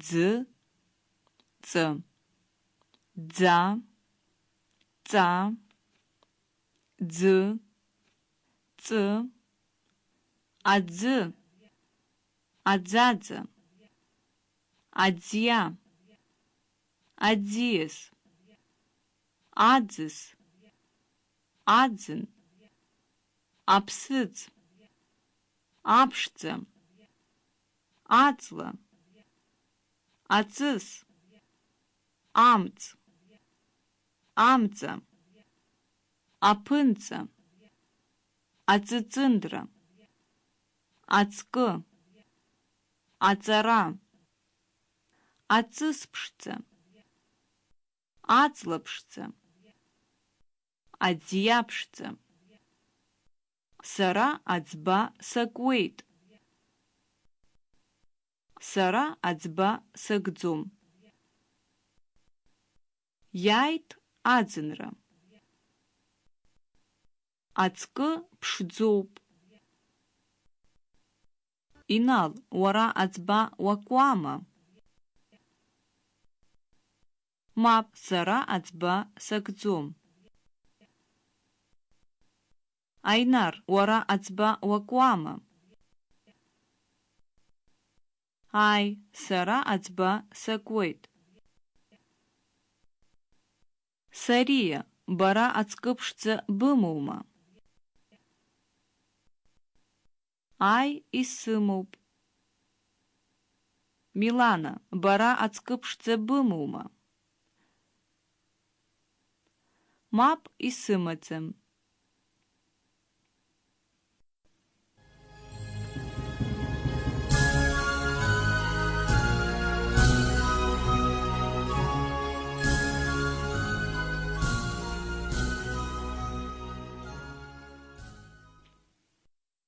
дз, ц, дза, ца, дз, ц, адз, адзадзе, адзья, адзиес, адзис, адзин, апсыц, апшце, ацла. Аҵыс, амц, амца, аԥынҵа, аҵыҵындра, ацкы, аҵара, ацысԥшӡа, аҵлаԥшӡа, аӡиаԥшӡа. Сара аӡба сакуеит. Сара аӡба сакӡом. Иааит аӡынра. Ацкы ԥшӡоуп. Инал, уара аӡба уакуама? Мап, сара аӡба сакӡом. Айнар, уара аӡба уакуама? Ай, сара аӡба сакуеит. Сария, бара ацкы ԥшӡа бымоума? Ай, исымоуп. Милана, бара ацкы ԥшӡа бымоума? Мап исымаӡам.